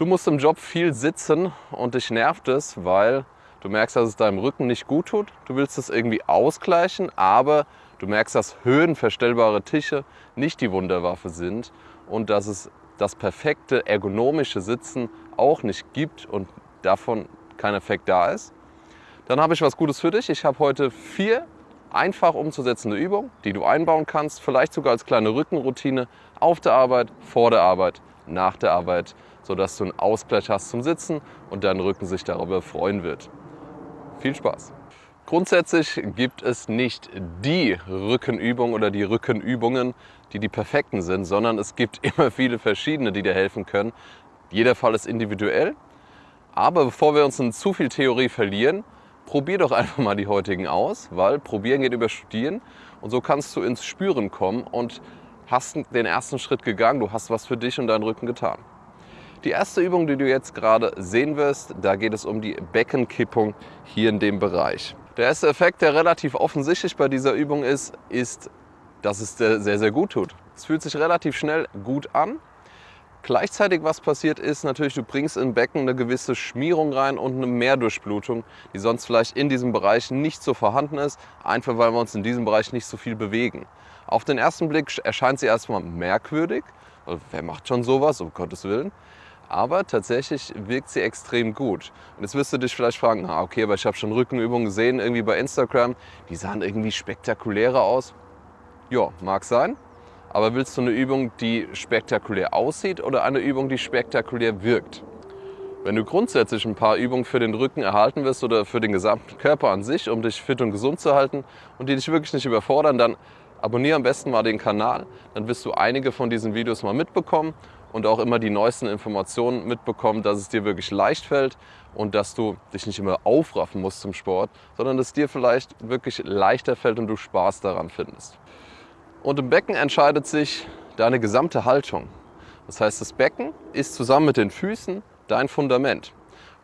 Du musst im Job viel sitzen und dich nervt es, weil du merkst, dass es deinem Rücken nicht gut tut. Du willst es irgendwie ausgleichen, aber du merkst, dass höhenverstellbare Tische nicht die Wunderwaffe sind und dass es das perfekte ergonomische Sitzen auch nicht gibt und davon kein Effekt da ist. Dann habe ich was Gutes für dich. Ich habe heute vier einfach umzusetzende Übungen, die du einbauen kannst, vielleicht sogar als kleine Rückenroutine auf der Arbeit, vor der Arbeit, nach der Arbeit sodass du einen Ausgleich hast zum Sitzen und dein Rücken sich darüber freuen wird. Viel Spaß! Grundsätzlich gibt es nicht die Rückenübung oder die Rückenübungen, die die perfekten sind, sondern es gibt immer viele verschiedene, die dir helfen können. Jeder Fall ist individuell. Aber bevor wir uns in zu viel Theorie verlieren, probier doch einfach mal die heutigen aus, weil probieren geht über studieren und so kannst du ins Spüren kommen und hast den ersten Schritt gegangen, du hast was für dich und deinen Rücken getan. Die erste Übung, die du jetzt gerade sehen wirst, da geht es um die Beckenkippung hier in dem Bereich. Der erste Effekt, der relativ offensichtlich bei dieser Übung ist, ist, dass es sehr, sehr gut tut. Es fühlt sich relativ schnell gut an. Gleichzeitig, was passiert ist, natürlich, du bringst im Becken eine gewisse Schmierung rein und eine Mehrdurchblutung, die sonst vielleicht in diesem Bereich nicht so vorhanden ist, einfach weil wir uns in diesem Bereich nicht so viel bewegen. Auf den ersten Blick erscheint sie erstmal merkwürdig. Wer macht schon sowas, um Gottes Willen? Aber tatsächlich wirkt sie extrem gut. Und jetzt wirst du dich vielleicht fragen, ah, okay, aber ich habe schon Rückenübungen gesehen, irgendwie bei Instagram, die sahen irgendwie spektakulärer aus. Ja, mag sein. Aber willst du eine Übung, die spektakulär aussieht oder eine Übung, die spektakulär wirkt? Wenn du grundsätzlich ein paar Übungen für den Rücken erhalten wirst oder für den gesamten Körper an sich, um dich fit und gesund zu halten und die dich wirklich nicht überfordern, dann abonniere am besten mal den Kanal. Dann wirst du einige von diesen Videos mal mitbekommen und auch immer die neuesten Informationen mitbekommen, dass es dir wirklich leicht fällt und dass du dich nicht immer aufraffen musst zum Sport, sondern dass es dir vielleicht wirklich leichter fällt und du Spaß daran findest. Und im Becken entscheidet sich deine gesamte Haltung. Das heißt, das Becken ist zusammen mit den Füßen dein Fundament.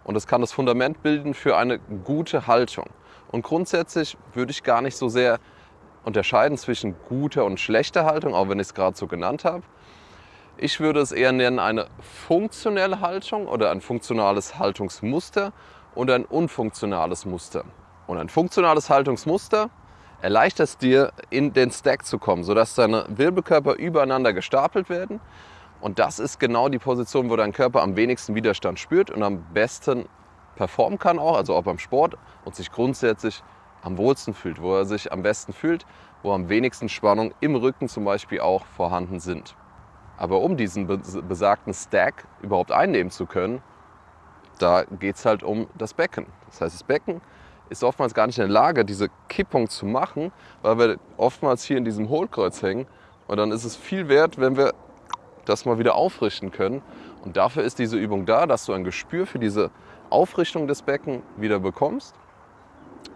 Und es kann das Fundament bilden für eine gute Haltung. Und grundsätzlich würde ich gar nicht so sehr unterscheiden zwischen guter und schlechter Haltung, auch wenn ich es gerade so genannt habe, ich würde es eher nennen eine funktionelle Haltung oder ein funktionales Haltungsmuster und ein unfunktionales Muster. Und ein funktionales Haltungsmuster erleichtert es dir, in den Stack zu kommen, sodass deine Wirbelkörper übereinander gestapelt werden. Und das ist genau die Position, wo dein Körper am wenigsten Widerstand spürt und am besten performen kann auch, also auch beim Sport und sich grundsätzlich am wohlsten fühlt, wo er sich am besten fühlt, wo am wenigsten Spannung im Rücken zum Beispiel auch vorhanden sind. Aber um diesen besagten Stack überhaupt einnehmen zu können, da geht es halt um das Becken. Das heißt, das Becken ist oftmals gar nicht in der Lage, diese Kippung zu machen, weil wir oftmals hier in diesem Hohlkreuz hängen. Und dann ist es viel wert, wenn wir das mal wieder aufrichten können. Und dafür ist diese Übung da, dass du ein Gespür für diese Aufrichtung des Becken wieder bekommst.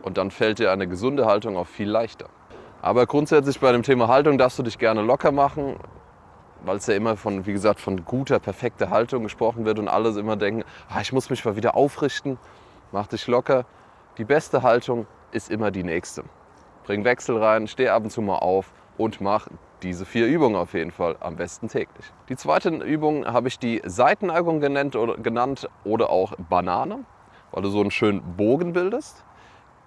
Und dann fällt dir eine gesunde Haltung auch viel leichter. Aber grundsätzlich bei dem Thema Haltung darfst du dich gerne locker machen weil es ja immer von, wie gesagt, von guter, perfekter Haltung gesprochen wird und alle immer denken, ah, ich muss mich mal wieder aufrichten, mach dich locker. Die beste Haltung ist immer die nächste. Bring Wechsel rein, steh ab und zu mal auf und mach diese vier Übungen auf jeden Fall, am besten täglich. Die zweite Übung habe ich die Seitenneigung genannt oder, genannt oder auch Banane, weil du so einen schönen Bogen bildest.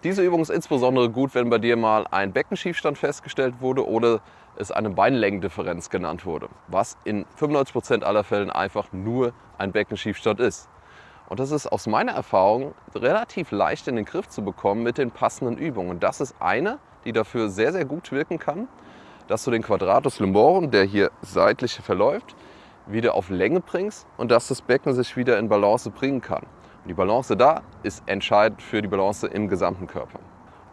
Diese Übung ist insbesondere gut, wenn bei dir mal ein Beckenschiefstand festgestellt wurde oder es eine Beinlängendifferenz genannt wurde, was in 95% aller Fällen einfach nur ein Beckenschiefstand ist. Und das ist aus meiner Erfahrung relativ leicht in den Griff zu bekommen mit den passenden Übungen. Und das ist eine, die dafür sehr, sehr gut wirken kann, dass du den Quadratus lumborum, der hier seitlich verläuft, wieder auf Länge bringst und dass das Becken sich wieder in Balance bringen kann. Die Balance da ist entscheidend für die Balance im gesamten Körper.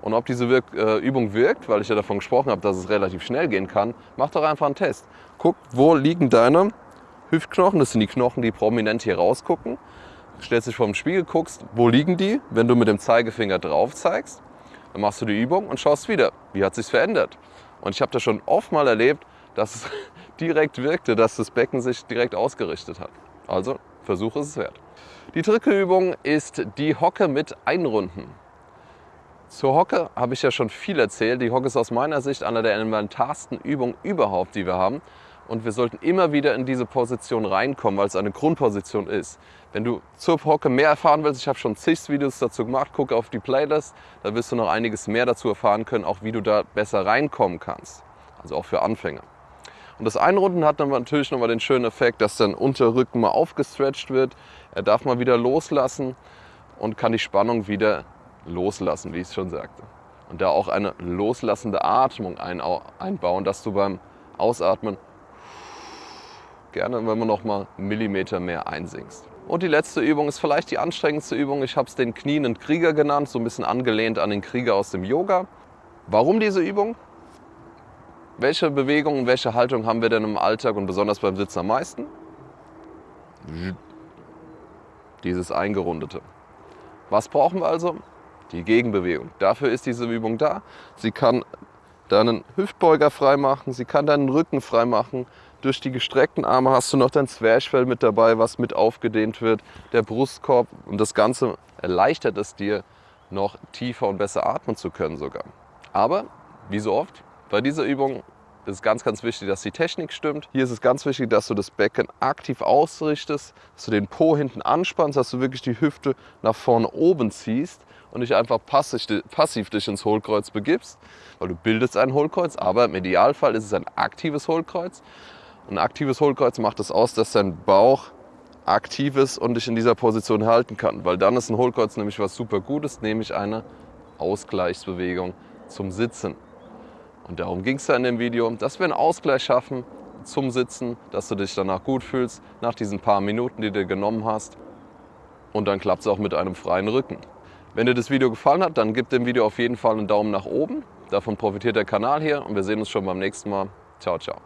Und ob diese Wirk äh, Übung wirkt, weil ich ja davon gesprochen habe, dass es relativ schnell gehen kann, mach doch einfach einen Test. Guck, wo liegen deine Hüftknochen, das sind die Knochen, die prominent hier rausgucken. Stellst dich vor dem Spiegel, guckst, wo liegen die, wenn du mit dem Zeigefinger drauf zeigst. Dann machst du die Übung und schaust wieder, wie hat sich verändert. Und ich habe das schon oft mal erlebt, dass es direkt wirkte, dass das Becken sich direkt ausgerichtet hat. Also Versuch ist es wert. Die dritte Übung ist die Hocke mit Einrunden. Zur Hocke habe ich ja schon viel erzählt. Die Hocke ist aus meiner Sicht einer der elementarsten Übungen überhaupt, die wir haben. und wir sollten immer wieder in diese Position reinkommen, weil es eine Grundposition ist. Wenn du zur Hocke mehr erfahren willst, ich habe schon zig Videos dazu gemacht, gucke auf die Playlist, da wirst du noch einiges mehr dazu erfahren können, auch wie du da besser reinkommen kannst. Also auch für Anfänger. Und das Einrunden hat dann natürlich nochmal den schönen Effekt, dass dein Unterrücken mal aufgestretcht wird. Er darf mal wieder loslassen und kann die Spannung wieder loslassen, wie ich es schon sagte. Und da auch eine loslassende Atmung einbauen, dass du beim Ausatmen gerne, wenn man noch mal einen Millimeter mehr einsinkst. Und die letzte Übung ist vielleicht die anstrengendste Übung. Ich habe es den knienden Krieger genannt, so ein bisschen angelehnt an den Krieger aus dem Yoga. Warum diese Übung? Welche Bewegungen, welche Haltung haben wir denn im Alltag und besonders beim Sitzen am meisten? Dieses Eingerundete. Was brauchen wir also? Die Gegenbewegung. Dafür ist diese Übung da. Sie kann deinen Hüftbeuger freimachen, sie kann deinen Rücken freimachen. Durch die gestreckten Arme hast du noch dein Zwerchfell mit dabei, was mit aufgedehnt wird, der Brustkorb und das Ganze erleichtert es dir, noch tiefer und besser atmen zu können sogar. Aber, wie so oft, bei dieser Übung ist es ganz, ganz wichtig, dass die Technik stimmt. Hier ist es ganz wichtig, dass du das Becken aktiv ausrichtest, dass du den Po hinten anspannst, dass du wirklich die Hüfte nach vorne oben ziehst und nicht einfach passiv, passiv dich ins Hohlkreuz begibst, weil du bildest ein Hohlkreuz, aber im Idealfall ist es ein aktives Hohlkreuz. Ein aktives Hohlkreuz macht es aus, dass dein Bauch aktiv ist und dich in dieser Position halten kann, weil dann ist ein Hohlkreuz nämlich was super Gutes, nämlich eine Ausgleichsbewegung zum Sitzen. Und darum ging es ja in dem Video, dass wir einen Ausgleich schaffen zum Sitzen, dass du dich danach gut fühlst, nach diesen paar Minuten, die du genommen hast. Und dann klappt es auch mit einem freien Rücken. Wenn dir das Video gefallen hat, dann gib dem Video auf jeden Fall einen Daumen nach oben. Davon profitiert der Kanal hier und wir sehen uns schon beim nächsten Mal. Ciao, ciao.